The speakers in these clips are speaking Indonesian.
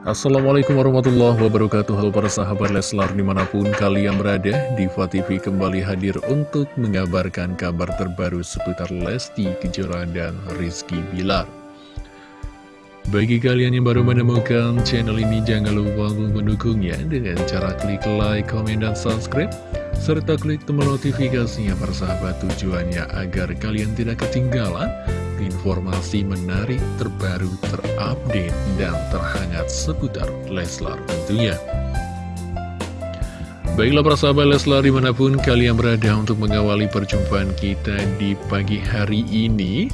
Assalamualaikum warahmatullahi wabarakatuh. Halo para sahabat Leslar di mana pun kalian berada Diva TV kembali hadir untuk mengabarkan kabar terbaru seputar Lesti Kejora dan Rizky Bilar. Bagi kalian yang baru menemukan channel ini jangan lupa untuk mendukungnya dengan cara klik like, komen, dan subscribe serta klik tombol notifikasinya para sahabat. Tujuannya agar kalian tidak ketinggalan informasi menarik, terbaru, terupdate, dan terhangat seputar Leslar tentunya. Baiklah para sahabat Leslar di mana pun kalian berada untuk mengawali perjumpaan kita di pagi hari ini.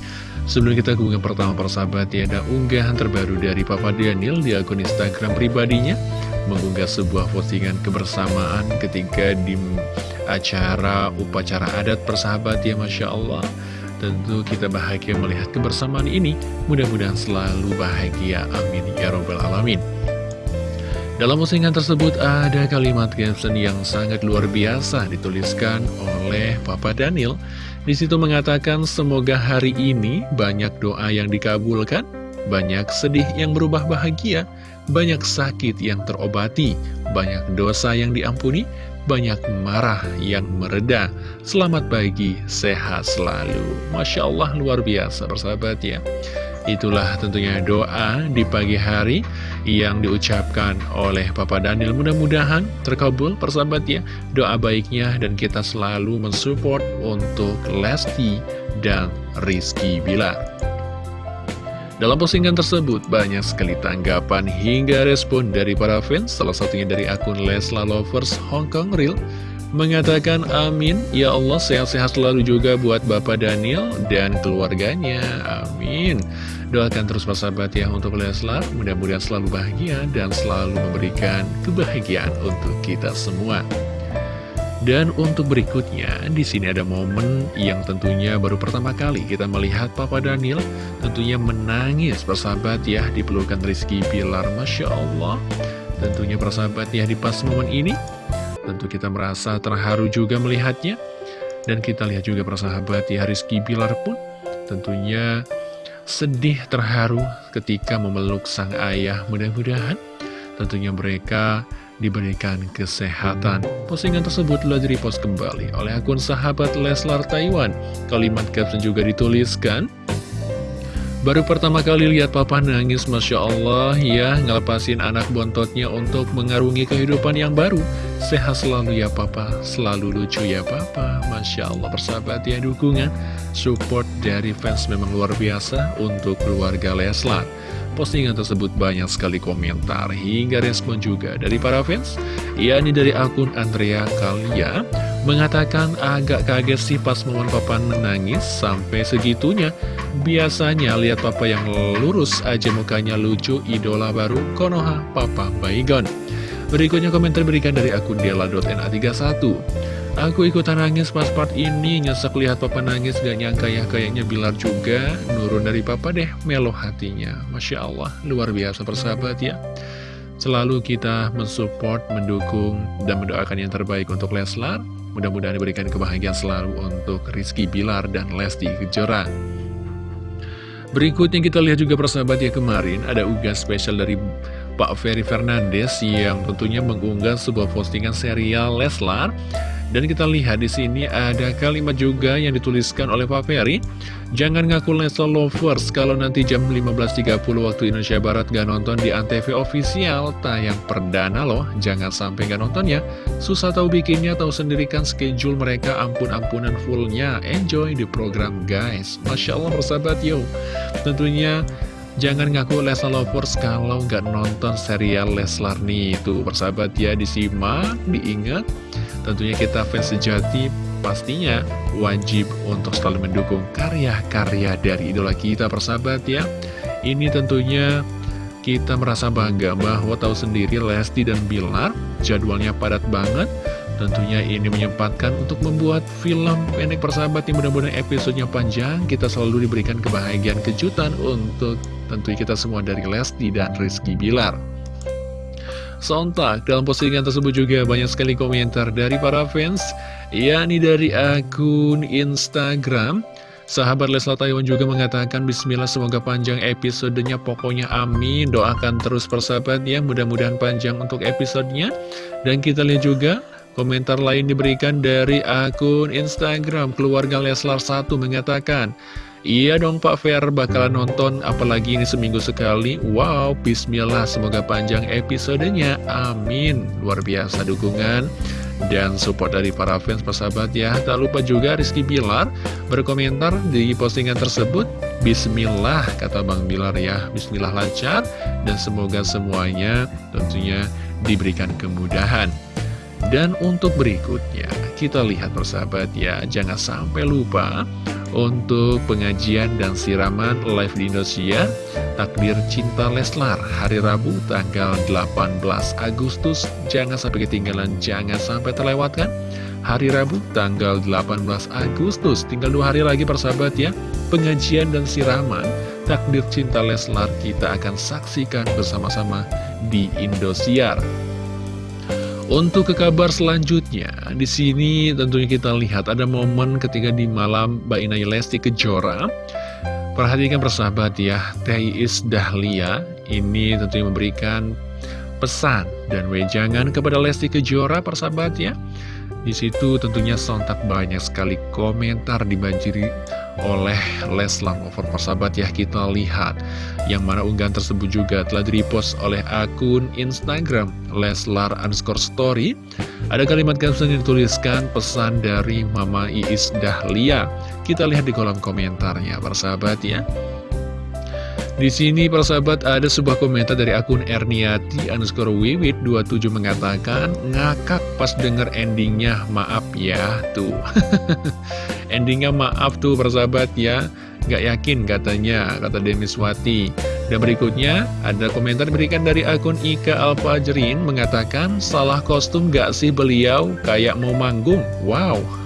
Sebelum kita ke pertama para sahabat ya ada unggahan terbaru dari Papa Daniel di akun Instagram pribadinya. Mengunggah sebuah postingan kebersamaan ketika di acara upacara adat persahabat ya Masya Allah Tentu kita bahagia melihat kebersamaan ini. Mudah-mudahan selalu bahagia. Amin. Ya Robbal Alamin. Dalam postingan tersebut ada kalimat caption yang sangat luar biasa Dituliskan oleh Papa Daniel. Di situ mengatakan semoga hari ini banyak doa yang dikabulkan Banyak sedih yang berubah bahagia Banyak sakit yang terobati Banyak dosa yang diampuni banyak marah yang mereda. Selamat pagi, sehat selalu. Masya Allah, luar biasa, bersahabat ya. Itulah tentunya doa di pagi hari yang diucapkan oleh Papa Daniel. Mudah-mudahan terkabul, persahabat ya, doa baiknya dan kita selalu mensupport untuk Lesti dan Rizky Bilar. Dalam postingan tersebut, banyak sekali tanggapan hingga respon dari para fans, salah satunya dari akun Lesla Lovers Hong Kong Real, mengatakan amin, ya Allah sehat-sehat selalu juga buat Bapak Daniel dan keluarganya, amin. Doakan terus persahabat ya untuk Leslar, mudah-mudahan selalu bahagia dan selalu memberikan kebahagiaan untuk kita semua. Dan untuk berikutnya, di sini ada momen yang tentunya baru pertama kali kita melihat Papa Daniel tentunya menangis persahabat ya di pelukan Rizky Pilar. Masya Allah, tentunya persahabat ya di pas momen ini, tentu kita merasa terharu juga melihatnya. Dan kita lihat juga persahabat ya Rizky Pilar pun tentunya sedih terharu ketika memeluk sang ayah. Mudah-mudahan tentunya mereka diberikan kesehatan. Postingan tersebut telah direpost kembali oleh akun sahabat Leslar Taiwan. Kalimat caption juga dituliskan, Baru pertama kali lihat papa nangis, Masya Allah ya, ngelepasin anak bontotnya untuk mengarungi kehidupan yang baru. Sehat selalu ya papa, selalu lucu ya papa. Masya Allah persahabat ya dukungan, support dari fans memang luar biasa untuk keluarga Leslar. Postingan tersebut banyak sekali komentar hingga respon juga dari para fans yakni dari akun Andrea Kalia mengatakan agak kaget sih pas momen papa menangis sampai segitunya. Biasanya lihat papa yang lurus aja mukanya lucu idola baru Konoha Papa Baygon berikutnya komentar berikan dari akun dela.na31 Aku ikutan nangis pas part ini, nyesek lihat papa nangis, gak nyangka ya kayaknya Bilar juga, nurun dari papa deh, melo hatinya. Masya Allah, luar biasa persahabat ya. Selalu kita mensupport, mendukung, dan mendoakan yang terbaik untuk Leslar. Mudah-mudahan diberikan kebahagiaan selalu untuk Rizky Bilar dan Lesti Kejora. Berikutnya kita lihat juga persahabat ya kemarin, ada ugas spesial dari Pak Ferry Fernandes yang tentunya mengunggah sebuah postingan serial Leslar dan kita lihat di sini ada kalimat juga yang dituliskan oleh Pak Ferry. Jangan ngaku Leslar Lovers kalau nanti jam 15.30 waktu Indonesia Barat gak nonton di Antv official tayang perdana loh. Jangan sampai gak nonton ya. Susah tahu bikinnya, tahu sendirikan schedule mereka ampun-ampunan fullnya. Enjoy the program guys. Masya Allah persahabat yo. Tentunya Jangan ngaku Leslar Lovers kalau nggak nonton serial Leslar nih Itu persahabat ya disimak, diingat Tentunya kita fans sejati pastinya wajib untuk selalu mendukung karya-karya dari idola kita persahabat ya. Ini tentunya kita merasa bangga bahwa tahu sendiri Lesti dan Bilar jadwalnya padat banget. Tentunya ini menyempatkan untuk membuat film pendek persahabat yang mudah-mudahan episodenya panjang. Kita selalu diberikan kebahagiaan kejutan untuk tentunya kita semua dari Lesti dan Rizky Bilar. Sontak dalam postingan tersebut juga banyak sekali komentar dari para fans yakni dari akun Instagram Sahabat Leslar Taiwan juga mengatakan Bismillah semoga panjang episodenya Pokoknya amin Doakan terus persahabat ya Mudah-mudahan panjang untuk episodenya Dan kita lihat juga Komentar lain diberikan dari akun Instagram Keluarga Leslar 1 mengatakan Iya dong Pak Fer bakalan nonton apalagi ini seminggu sekali. Wow bismillah semoga panjang episodenya. Amin. Luar biasa dukungan dan support dari para fans persahabat ya. Tak lupa juga Rizky Bilar berkomentar di postingan tersebut Bismillah kata Bang Bilar ya. Bismillah lancar dan semoga semuanya tentunya diberikan kemudahan dan untuk berikutnya kita lihat persahabat ya. Jangan sampai lupa untuk pengajian dan siraman live di Indonesia Takdir Cinta Leslar hari Rabu tanggal 18 Agustus. Jangan sampai ketinggalan, jangan sampai terlewatkan. Hari Rabu tanggal 18 Agustus. Tinggal dua hari lagi persahabat ya. Pengajian dan siraman Takdir Cinta Leslar kita akan saksikan bersama-sama di Indosiar untuk ke kabar selanjutnya, di sini tentunya kita lihat ada momen ketika di malam Mbak Inai Lesti Kejora. Perhatikan persahabat ya, Iis Dahlia ini tentunya memberikan pesan dan wejangan kepada Lesti Kejora persahabat ya. Di situ tentunya sontak banyak sekali komentar dibanjiri oleh Leslar Over persahabat ya kita lihat. Yang mana unggahan tersebut juga telah direpost oleh akun Instagram Leslar underscore story. Ada kalimat caption yang dituliskan pesan dari Mama Iis Dahlia. Kita lihat di kolom komentarnya persahabat ya di sini persahabat ada sebuah komentar dari akun Erniati underscore wiwit 27 mengatakan ngakak pas denger endingnya maaf ya tuh. Endingnya maaf tuh persahabat ya. Gak yakin katanya kata Demis Wati. Dan berikutnya ada komentar diberikan dari akun Ika Alfajrin mengatakan salah kostum gak sih beliau? Kayak mau manggung. Wow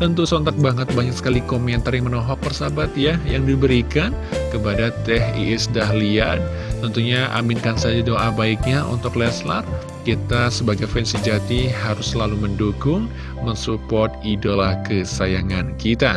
Tentu sontak banget banyak sekali komentar yang menohok persahabat ya Yang diberikan kepada Teh Iis Dahlia Tentunya aminkan saja doa baiknya untuk Leslar. Kita sebagai fans sejati harus selalu mendukung, mensupport idola kesayangan kita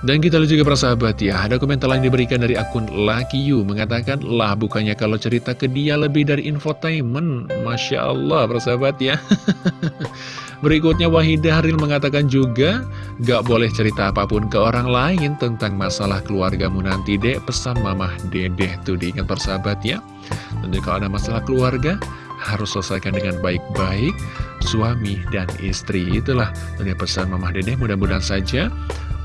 dan kita lihat juga persahabat ya, ada komentar lain diberikan dari akun Lucky You. Mengatakan, lah bukannya kalau cerita ke dia lebih dari infotainment. Masya Allah persahabat ya. Berikutnya Wahidah Haril mengatakan juga Gak boleh cerita apa pun ke orang lain tentang masalah keluargamu nanti dek. Pesan mamah dedeh tuh. Diingat persahabat ya. Tentu kalau ada masalah keluarga harus selesaikan dengan baik-baik suami dan istri. Itulah tentunya pesan mamah dedeh. Mudah-mudahan saja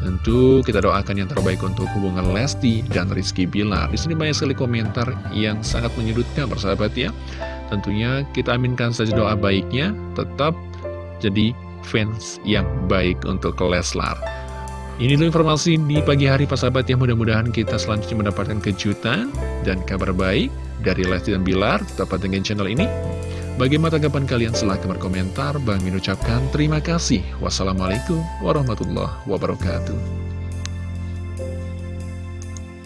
tentu kita doakan yang terbaik untuk hubungan Lesti dan Rizky Bilar di sini banyak sekali komentar yang sangat menyudutkan persahabat ya tentunya kita aminkan saja doa baiknya tetap jadi fans yang baik untuk Leslar. Ini dulu informasi di pagi hari Pak Sahabat yang mudah-mudahan kita selanjutnya mendapatkan kejutan dan kabar baik dari Lesti dan Bilar. Tetap dengan channel ini. Bagaimana tanggapan kalian? Silahkan berkomentar. Bang Min ucapkan terima kasih. Wassalamualaikum warahmatullahi wabarakatuh.